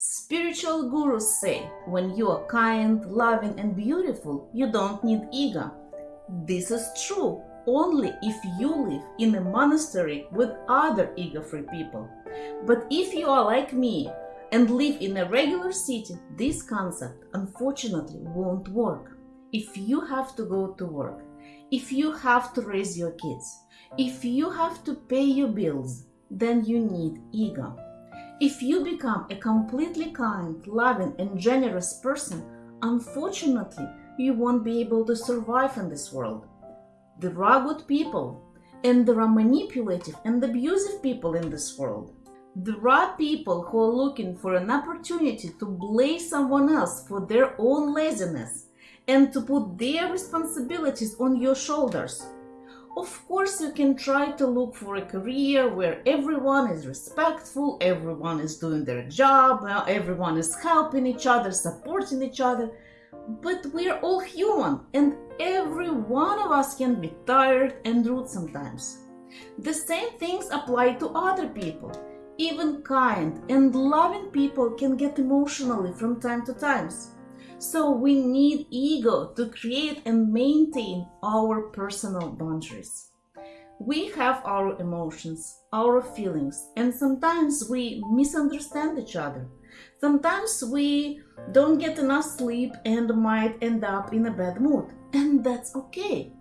Spiritual gurus say when you are kind, loving, and beautiful, you don't need ego. This is true only if you live in a monastery with other ego free people. But if you are like me and live in a regular city, this concept unfortunately won't work. If you have to go to work, if you have to raise your kids, if you have to pay your bills, then you need ego. If you become a completely kind, loving, and generous person, unfortunately, you won't be able to survive in this world. There are good people, and there are manipulative and abusive people in this world. There are people who are looking for an opportunity to blame someone else for their own laziness and to put their responsibilities on your shoulders. Of course, you can try to look for a career where everyone is respectful, everyone is doing their job, uh, everyone is helping each other, supporting each other. But we're all human, and every one of us can be tired and rude sometimes. The same things apply to other people. Even kind and loving people can get emotionally from time to time. So we need ego to create and maintain our personal boundaries. We have our emotions, our feelings, and sometimes we misunderstand each other. Sometimes we don't get enough sleep and might end up in a bad mood, and that's okay.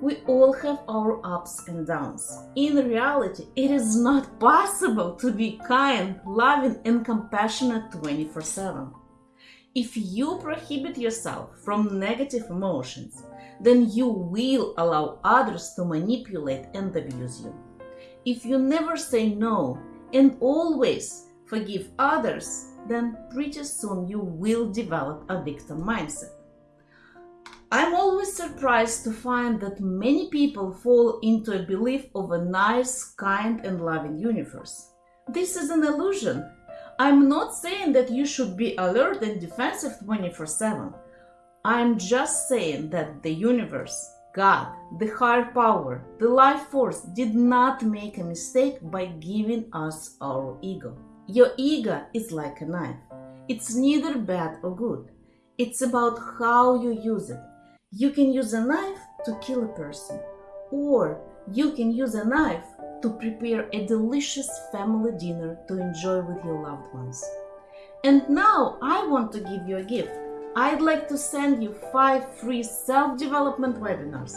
We all have our ups and downs. In reality, it is not possible to be kind, loving, and compassionate 24 7. If you prohibit yourself from negative emotions, then you will allow others to manipulate and abuse you. If you never say no and always forgive others, then pretty soon you will develop a victim mindset. I'm always surprised to find that many people fall into a belief of a nice, kind, and loving universe. This is an illusion I'm not saying that you should be alert and defensive 24 7. I'm just saying that the universe, God, the higher power, the life force did not make a mistake by giving us our ego. Your ego is like a knife. It's neither bad or good. It's about how you use it. You can use a knife to kill a person, or you can use a knife to prepare a delicious family dinner to enjoy with your loved ones. And now I want to give you a gift. I'd like to send you 5 free self-development webinars,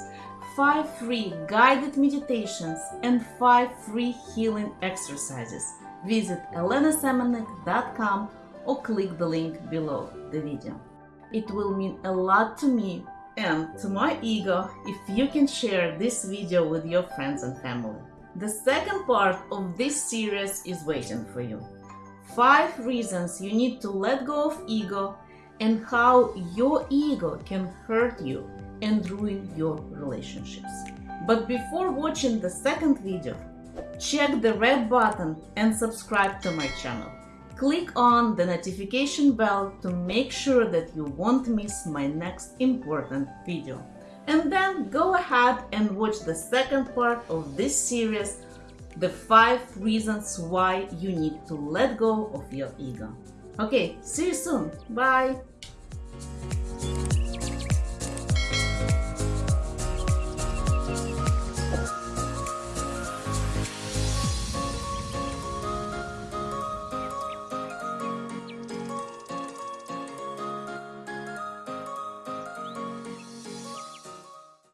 5 free guided meditations, and 5 free healing exercises. Visit elenasemenek.com or click the link below the video. It will mean a lot to me and to my ego if you can share this video with your friends and family. The second part of this series is waiting for you. 5 reasons you need to let go of ego and how your ego can hurt you and ruin your relationships. But before watching the second video, check the red button and subscribe to my channel. Click on the notification bell to make sure that you won't miss my next important video and then go ahead and watch the second part of this series the five reasons why you need to let go of your ego. Okay, see you soon. Bye.